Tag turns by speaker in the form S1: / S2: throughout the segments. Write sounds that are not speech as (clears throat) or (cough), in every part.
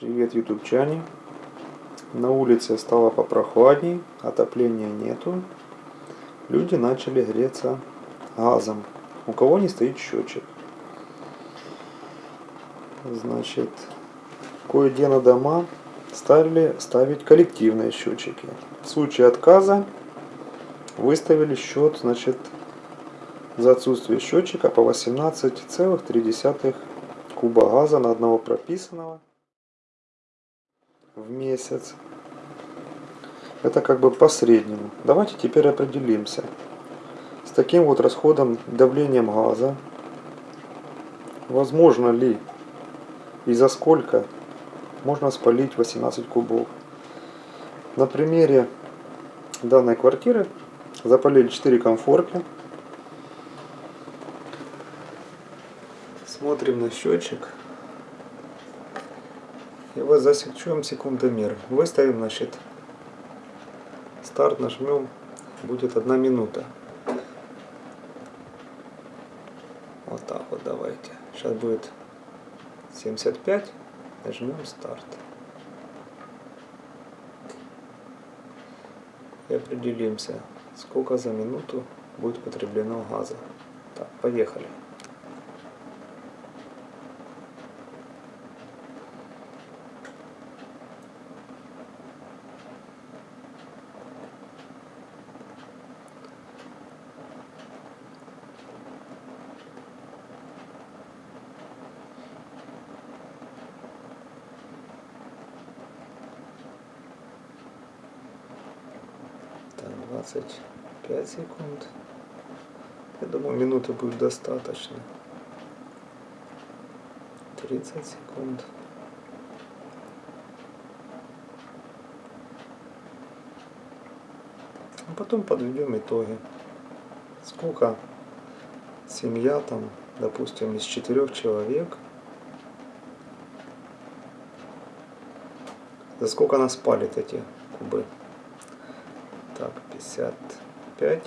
S1: Привет, ютубчане. На улице стало попрохладней, отопления нету. Люди начали греться газом. У кого не стоит счетчик. Значит, кое-где на дома стали ставить коллективные счетчики. В случае отказа выставили счет, значит, за отсутствие счетчика по 18,3 куба газа на одного прописанного в месяц. Это как бы по среднему. Давайте теперь определимся. С таким вот расходом давлением газа, возможно ли и за сколько можно спалить 18 кубов. На примере данной квартиры запалили 4 комфорки. Смотрим на счетчик. И вот засечем секундомер. Выставим, значит, старт нажмем, будет одна минута. Вот так вот давайте. Сейчас будет 75, нажмем старт. И определимся, сколько за минуту будет потреблено газа. Так, поехали. Так, 25 секунд. Я думаю, минуты будет достаточно. 30 секунд. А потом подведем итоги. Сколько семья там, допустим, из четырех человек, за сколько она спалит эти кубы. Так, 55.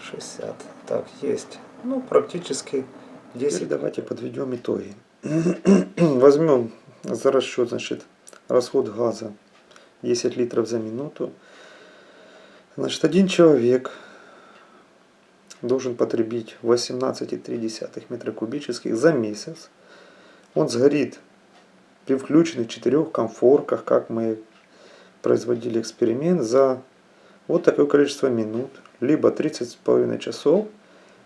S1: 60. Так, есть. Ну, практически 10. Теперь давайте подведем итоги. (clears throat) Возьмем за расчет, значит, расход газа 10 литров за минуту. Значит, один человек должен потребить 18,3 метра кубических за месяц. Он сгорит при включенных четырех комфорках, как мы производили эксперимент, за вот такое количество минут, либо 30,5 часов,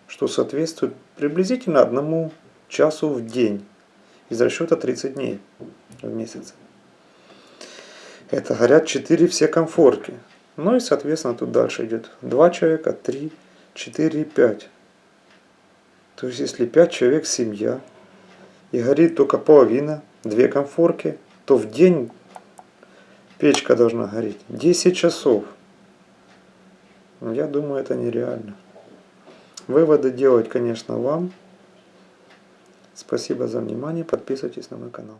S1: что соответствует приблизительно одному часу в день из расчета 30 дней в месяц. Это горят 4 все комфорки. Ну и соответственно тут дальше идет 2 человека, 3, 4 и 5. То есть если 5 человек семья и горит только половина две конфорки, то в день печка должна гореть 10 часов. Я думаю, это нереально. Выводы делать, конечно, вам. Спасибо за внимание. Подписывайтесь на мой канал.